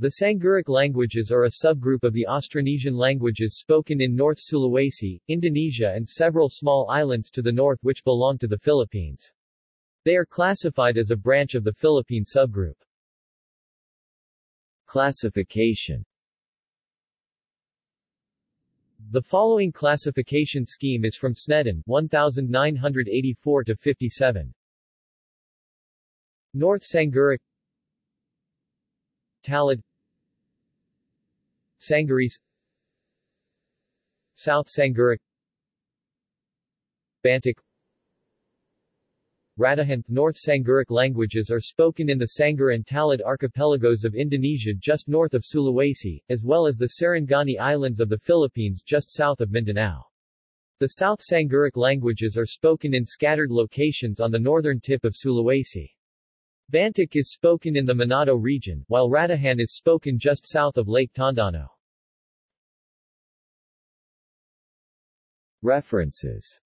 The Sangiric languages are a subgroup of the Austronesian languages spoken in North Sulawesi, Indonesia and several small islands to the north which belong to the Philippines. They are classified as a branch of the Philippine subgroup. Classification The following classification scheme is from Sneddon 1984-57. North Sangiric Talaud Sangirese South Sangiric Bantik Ratahan North Sangiric languages are spoken in the Sangar and Talaud archipelagos of Indonesia just north of Sulawesi, as well as the Sarangani Islands of the Philippines just south of Mindanao. The South Sangiric languages are spoken in scattered locations on the northern tip of Sulawesi. Bantik is spoken in the Manado region, while Ratahan is spoken just south of Lake Tondano. References